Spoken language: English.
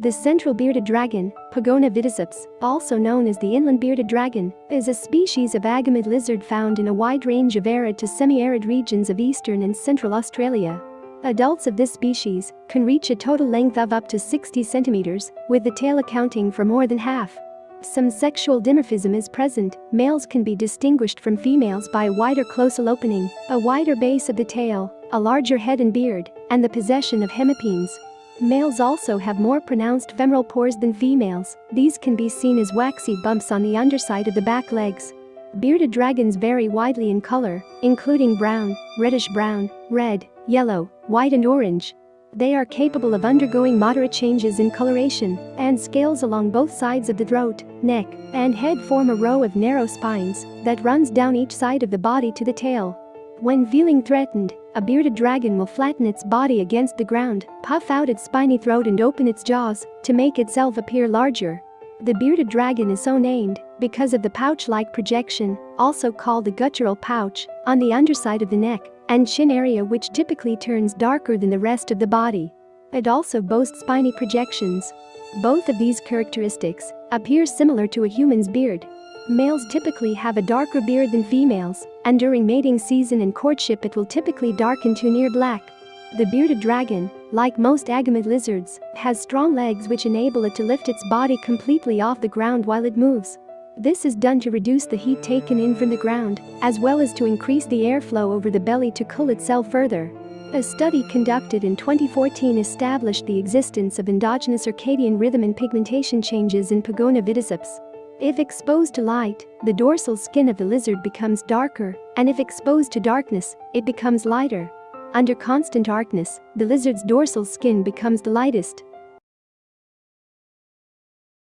The central bearded dragon, Pogona vitticeps, also known as the inland bearded dragon, is a species of agamid lizard found in a wide range of arid to semi-arid regions of eastern and central Australia. Adults of this species can reach a total length of up to 60 centimeters, with the tail accounting for more than half. Some sexual dimorphism is present, males can be distinguished from females by a wider cloacal opening, a wider base of the tail, a larger head and beard, and the possession of hemipenes. Males also have more pronounced femoral pores than females, these can be seen as waxy bumps on the underside of the back legs. Bearded dragons vary widely in color, including brown, reddish-brown, red, yellow, white and orange. They are capable of undergoing moderate changes in coloration, and scales along both sides of the throat, neck, and head form a row of narrow spines that runs down each side of the body to the tail. When feeling threatened, a bearded dragon will flatten its body against the ground, puff out its spiny throat and open its jaws to make itself appear larger. The bearded dragon is so named because of the pouch-like projection, also called the guttural pouch, on the underside of the neck and chin area which typically turns darker than the rest of the body. It also boasts spiny projections. Both of these characteristics appear similar to a human's beard, Males typically have a darker beard than females, and during mating season and courtship it will typically darken to near black. The bearded dragon, like most agamid lizards, has strong legs which enable it to lift its body completely off the ground while it moves. This is done to reduce the heat taken in from the ground, as well as to increase the airflow over the belly to cool itself further. A study conducted in 2014 established the existence of endogenous circadian rhythm and pigmentation changes in Pogona vitticeps. If exposed to light, the dorsal skin of the lizard becomes darker, and if exposed to darkness, it becomes lighter. Under constant darkness, the lizard's dorsal skin becomes the lightest.